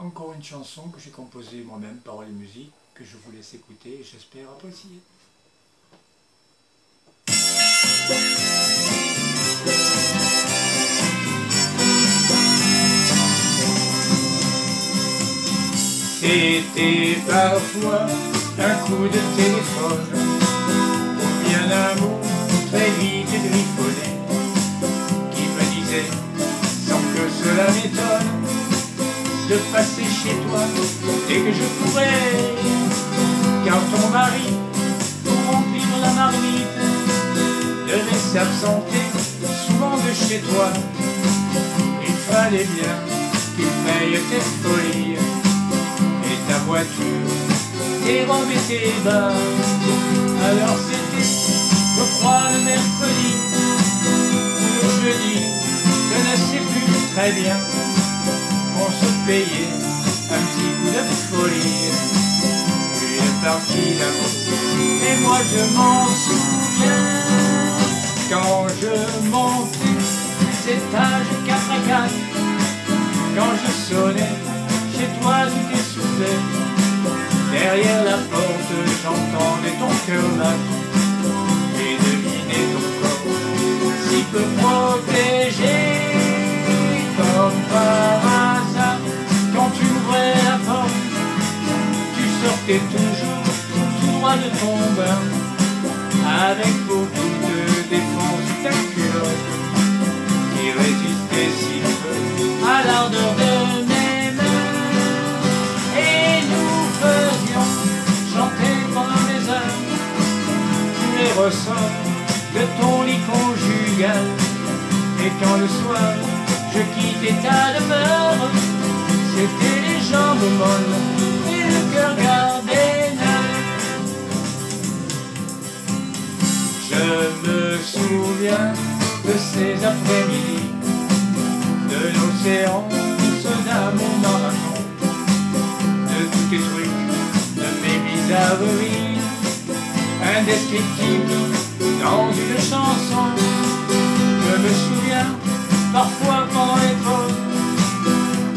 encore une chanson que j'ai composée moi-même, paroles et musique, que je vous laisse écouter et j'espère apprécier. C'était parfois un coup de téléphone ou bien un mot de passer chez toi dès que je pourrais car ton mari pour remplir la marmite devait s'absenter souvent de chez toi il fallait bien qu'il paye tes folies ta voiture, tes robes et tes bas. Alors c'était, je crois, le mercredi ou le jeudi, je ne sais plus très bien. Un petit coup de folie, une partie d'amour. Et moi je m'en souviens. Quand je montais les étages 4 à 4, quand je sonnais chez toi tout Derrière la porte, j'entendais ton cœur battre. Et devinais ton corps si peu sortais toujours tout droit de ton bain, avec beaucoup de défense ta culotte qui résistait si peu à l'ardeur de ressort de ton lit conjugal. Et quand le soir je quittais ta demeure, c'était les jambes molles et le cœur gardé souviens de ces après-midi, de l'océan, ce d'amour marathon, de tous tes trucs, de mes bizarreries indescriptible dans une chanson. Je me souviens, parfois pendant l'époque,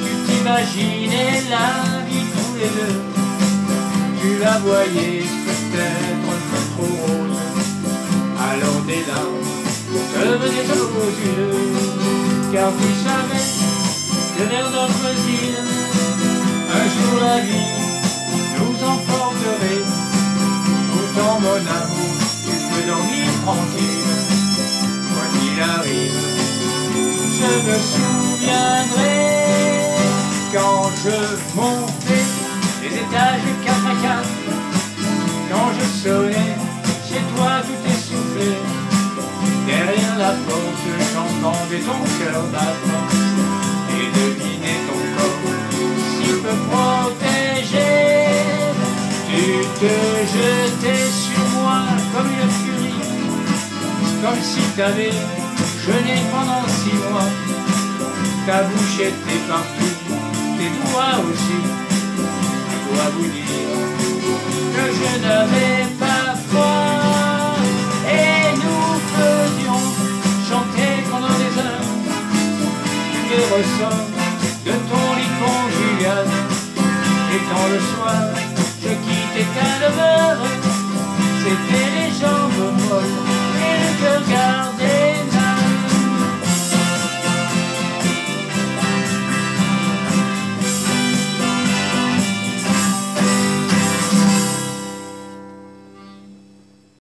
tu t'imaginais la vie tous les deux. Tu la voyais peut-être un peu trop rose, alors des larmes te venaient aux yeux, car tu savais que vers d'autres îles, un jour la vie nous emporterait dans mon amour, tu peux dormir tranquille, quoi qu'il arrive. Je me souviendrai quand je montais les étages 4 à 4, quand je sonnais chez toi tout essoufflé. J'entendais ton cœur battre et devinais ton corps si peu protégé. Tu te jetais sur moi comme une furie, comme si t'avais jeûné pendant six mois. Ta bouche était partout, tes doigts aussi. Je dois vous dire que je n'avais pas froid. De ton lit conjugal. Et quand le soir je quittais ta demeure, c'était molles